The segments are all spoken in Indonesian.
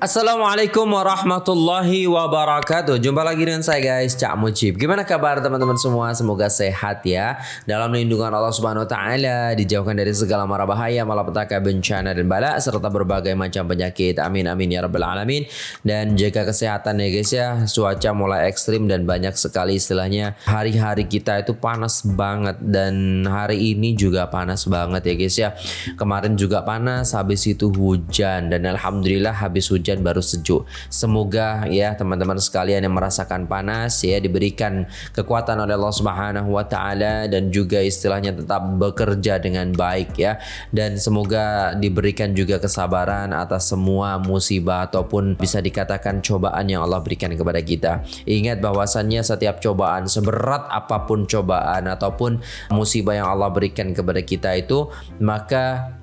Assalamualaikum warahmatullahi wabarakatuh. Jumpa lagi dengan saya guys Cak Mujib. Gimana kabar teman-teman semua? Semoga sehat ya. Dalam lindungan Allah subhanahu wa ta'ala Dijauhkan dari segala mara bahaya Malapetaka bencana dan bala Serta berbagai macam penyakit. Amin amin ya rabbal alamin. Dan jaga kesehatan ya guys ya. Cuaca mulai ekstrim dan banyak sekali istilahnya. Hari-hari kita itu panas banget Dan hari ini juga panas banget ya guys ya. Kemarin juga panas Habis itu hujan. Dan Alhamdulillah habis hujan hujan baru sejuk. Semoga ya teman-teman sekalian yang merasakan panas ya diberikan kekuatan oleh Allah Subhanahu wa taala dan juga istilahnya tetap bekerja dengan baik ya. Dan semoga diberikan juga kesabaran atas semua musibah ataupun bisa dikatakan cobaan yang Allah berikan kepada kita. Ingat bahwasannya setiap cobaan seberat apa pun cobaan ataupun musibah yang Allah berikan kepada kita itu maka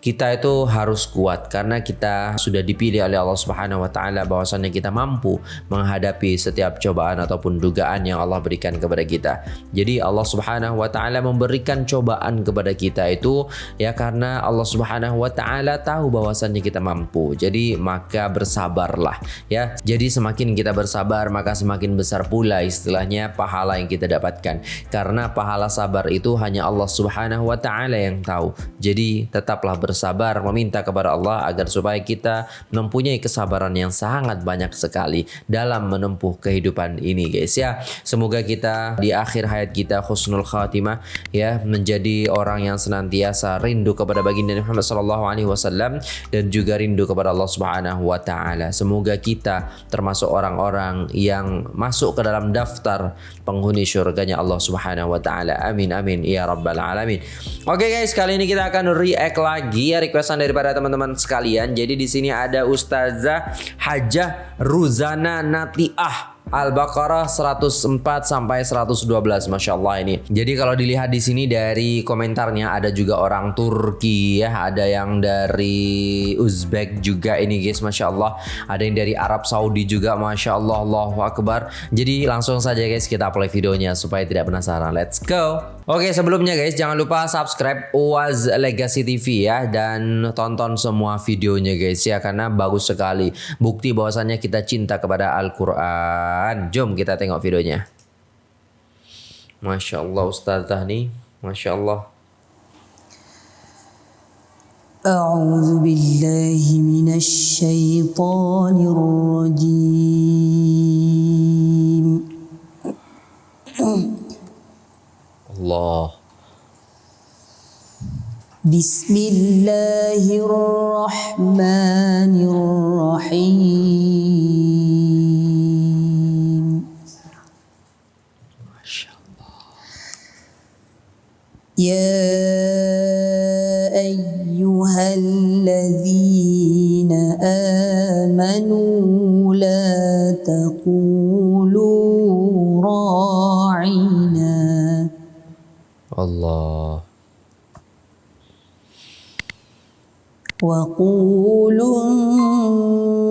kita itu harus kuat karena kita sudah dipilih oleh Allah Subhanahu wa taala bahwasannya kita mampu menghadapi setiap cobaan ataupun dugaan yang Allah berikan kepada kita. Jadi Allah Subhanahu wa taala memberikan cobaan kepada kita itu ya karena Allah Subhanahu wa taala tahu bahwasannya kita mampu. Jadi maka bersabarlah ya. Jadi semakin kita bersabar maka semakin besar pula istilahnya pahala yang kita dapatkan. Karena pahala sabar itu hanya Allah Subhanahu wa taala yang tahu. Jadi tetaplah ber bersabar meminta kepada Allah agar supaya kita mempunyai kesabaran yang sangat banyak sekali dalam menempuh kehidupan ini guys ya. Semoga kita di akhir hayat kita khusnul khatimah ya menjadi orang yang senantiasa rindu kepada baginda Muhammad sallallahu alaihi wasallam dan juga rindu kepada Allah Subhanahu wa taala. Semoga kita termasuk orang-orang yang masuk ke dalam daftar penghuni surganya Allah Subhanahu wa taala. Amin amin ya rabbal alamin. Oke guys, kali ini kita akan react lagi ya requestan daripada teman-teman sekalian. Jadi di sini ada Ustazah Hajah Ruzana Natiah Al-Baqarah 104 sampai 112 Masya Allah ini. Jadi kalau dilihat di sini dari komentarnya ada juga orang Turki ya Ada yang dari Uzbek juga ini guys Masya Allah. Ada yang dari Arab Saudi juga Masya Allah Allahu Akbar. Jadi langsung saja guys kita play videonya supaya tidak penasaran. Let's go. Oke sebelumnya guys jangan lupa subscribe Uaz Legacy TV ya Dan tonton semua videonya guys ya Karena bagus sekali. Bukti bahwasannya kita cinta kepada Al-Quran apaan? Jom kita tengok videonya. Masya Allah Ustazah nih. Masya Allah. أعوذ بالله من الشيطان الرجيم الله بسم الله الرحمن الرحيم يا أيها الذين آمنوا لا تقولوا راعنا الله. وقولوا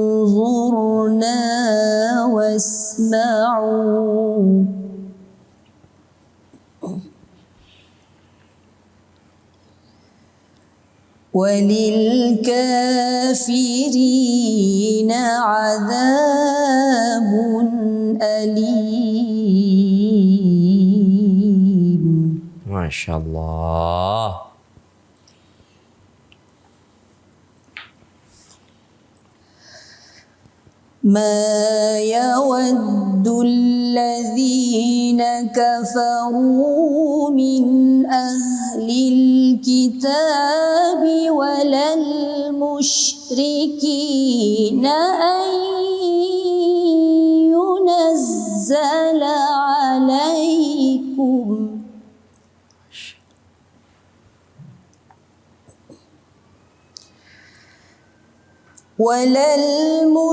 انظرنا واسمعوا. وللكافرين عذاب أليم. ما شاء الله. ما يود الذين كفروا من أهل الكتاب ولا المشركين أن ولا المشركين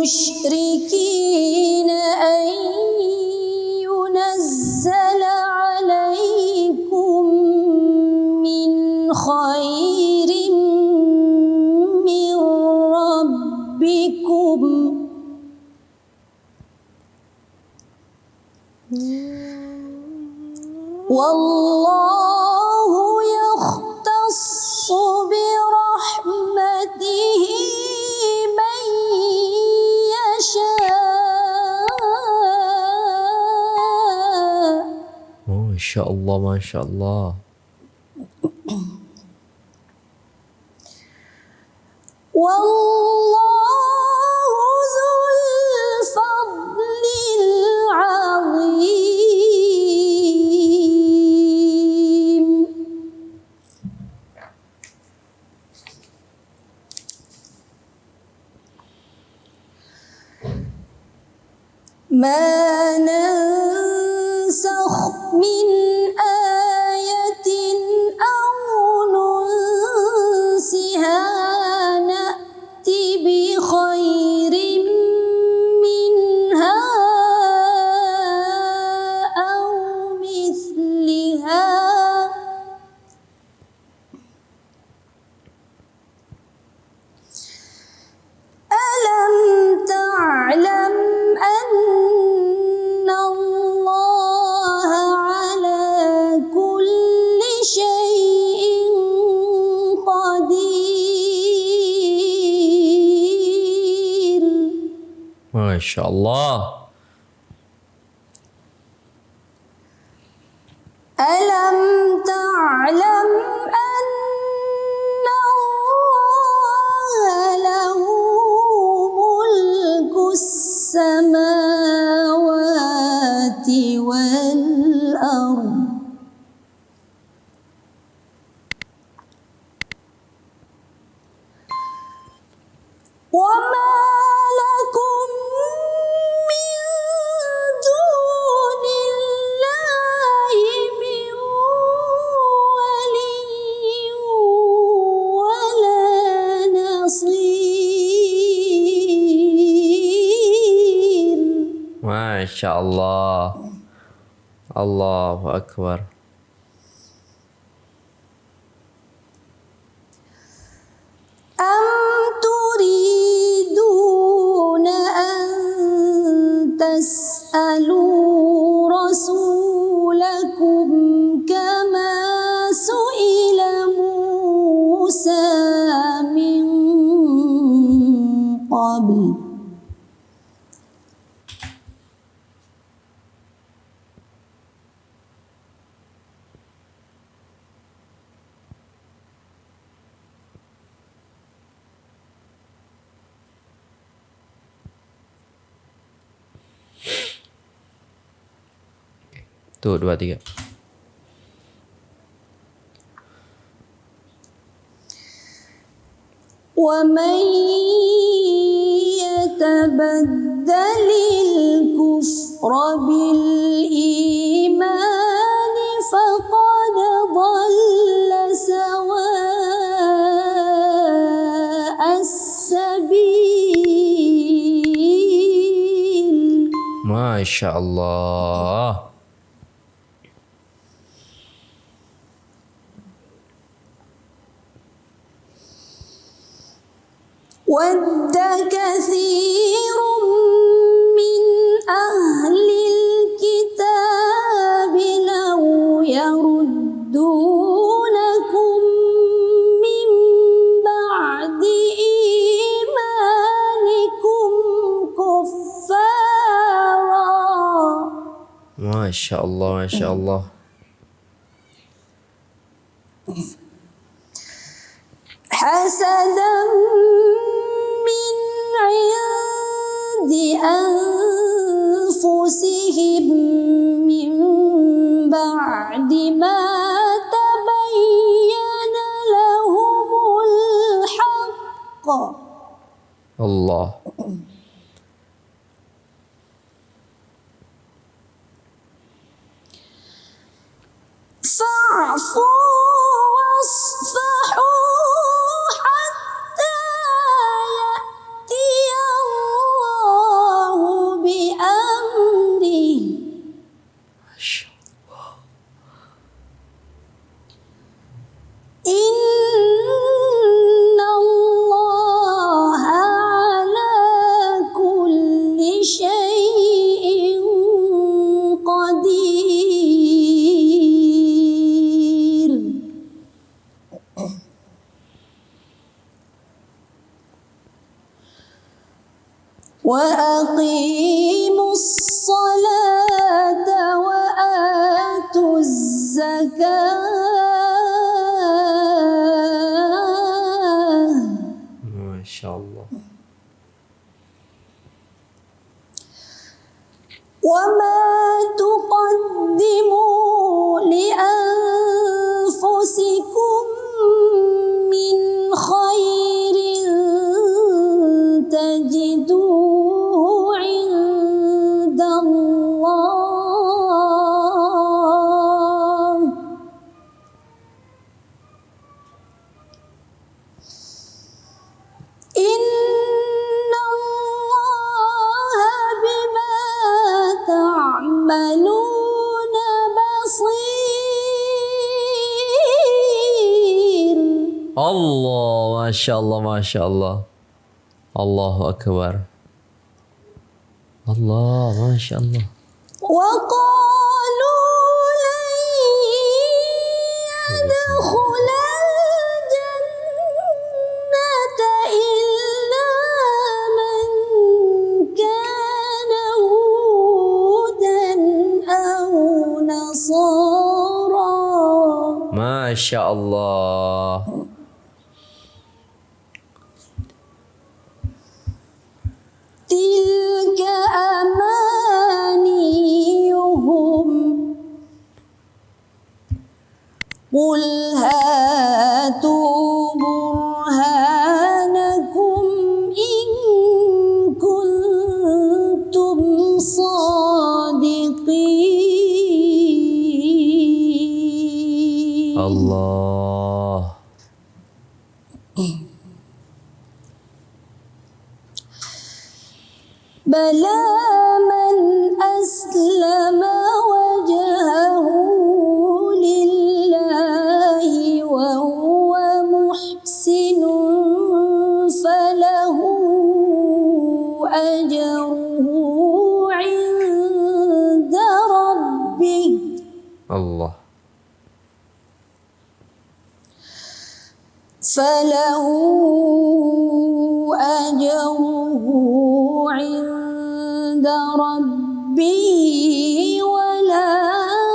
أن ينزل عليكم من خير شاء الله ما شاء الله. والله ذو الفضل العظيم. ما نزل inshallah. Masya Allah. Allahu Akbar. أم تريدون أن تسألوا رسولكم كما سئل موسى من قبل Tuh, dua, tiga. ومن يتبدل الكفر بالإيمان فقد ضل سواء السبيل Masya Allah. ود كثير من أهل الكتاب لو يردونكم من بعد إيمانكم كفارا Masya Allah, Masya Allah. حسدا عند أنفسهم من بعد ما تبين لهم الحق Allah. وأقيم الله ما شاء الله ما شاء الله. الله أكبر. الله ما شاء الله. وقالوا لن يدخل الجنة إلا من كان هودا أو نصارا. ما شاء الله. تلك أمانيهم قل هاتوا برهانكم إن كنتم صادقين Allah. بلى من أسلم وجهه لله وهو محسن فله أجره عند ربه Allah. فله ربه ولا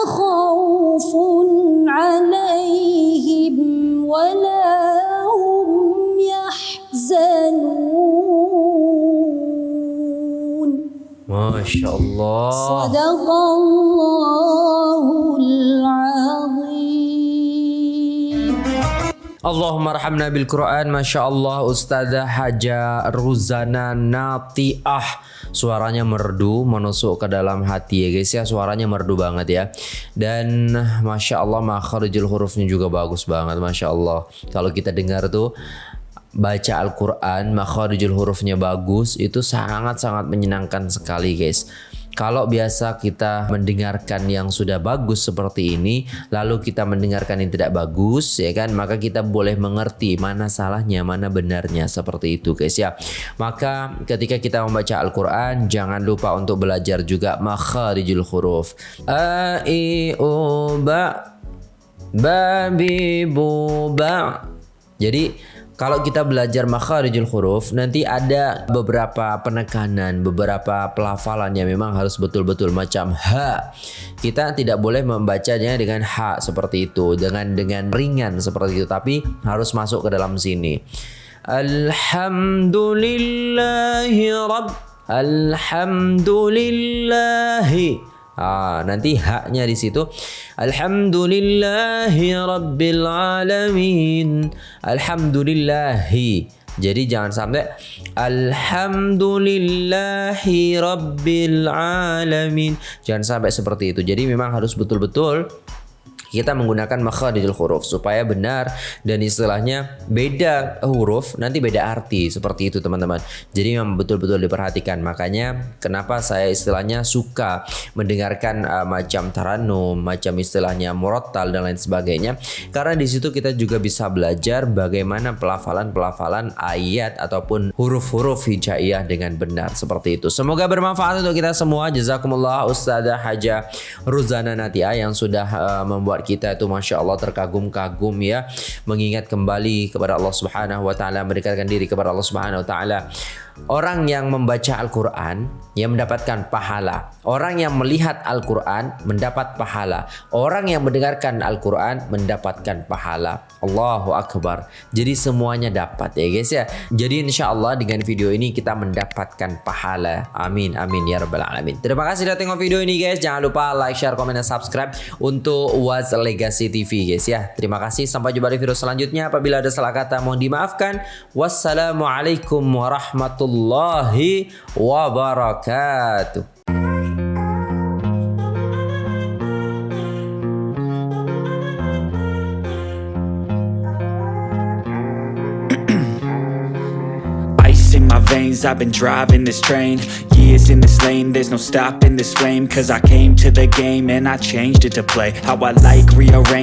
خوف عليهم ولا هم يحزنون Masya Allah. صدق الله العظيم Allahumma rahamna bil Quran. Masya Allah Ustazah Haja Ruzana Natiah. Suaranya merdu menusuk ke dalam hati ya guys ya. Suaranya merdu banget ya. Dan Masya Allah makharijul hurufnya juga bagus banget Masya Allah. Kalau kita dengar tuh baca Al-Quran makharijul hurufnya bagus itu sangat-sangat menyenangkan sekali guys kalau biasa kita mendengarkan yang sudah bagus seperti ini lalu kita mendengarkan yang tidak bagus ya kan? Maka kita boleh mengerti mana salahnya mana benarnya seperti itu guys ya. Maka ketika kita membaca Al-Quran jangan lupa untuk belajar juga makharijul huruf. A i u ba babi bu ba jadi kalau kita belajar makharijul huruf nanti ada beberapa penekanan, beberapa pelafalan yang memang harus betul-betul macam ha. Kita tidak boleh membacanya dengan ha seperti itu, dengan dengan ringan seperti itu, tapi harus masuk ke dalam sini. Alhamdulillahi rabb Alhamdulillahi Ah, nanti haknya di situ. Alhamdulillahi rabbil alamin. Alhamdulillahi. Jadi jangan sampai Alhamdulillahi rabbil alamin. Jangan sampai seperti itu. Jadi memang harus betul-betul kita menggunakan makharijul huruf supaya benar dan istilahnya beda huruf nanti beda arti seperti itu teman-teman. Jadi memang betul-betul diperhatikan. Makanya kenapa saya istilahnya suka mendengarkan uh, macam taranum, macam istilahnya murattal dan lain sebagainya. Karena di situ kita juga bisa belajar bagaimana pelafalan-pelafalan ayat ataupun huruf-huruf hijaiyah dengan benar seperti itu. Semoga bermanfaat untuk kita semua. Jazakumullah Ustazah Haja Ruzana Natia yang sudah uh, membuat membuat kita itu masya Allah terkagum-kagum ya mengingat kembali kepada Allah Subhanahu Wa Taala mendekatkan diri kepada Allah Subhanahu Wa Taala Orang yang membaca Al-Quran yang mendapatkan pahala. Orang yang melihat Al-Quran mendapat pahala. Orang yang mendengarkan Al-Quran mendapatkan pahala. Allahu Akbar. Jadi semuanya dapat ya guys ya. Jadi insya Allah dengan video ini kita mendapatkan pahala. Amin. Amin ya Rabbal Alamin. Terima kasih sudah tengok video ini guys. Jangan lupa like, share, komen, dan subscribe untuk Was Legacy TV guys ya. Terima kasih. Sampai jumpa di video selanjutnya. Apabila ada salah kata mohon dimaafkan. Wassalamualaikum warahmatullahi wabarakatuh. I've been driving this train. Years in this lane, there's no stopping this flame. Cause I came to the game and I changed it to play. How I like, rearrange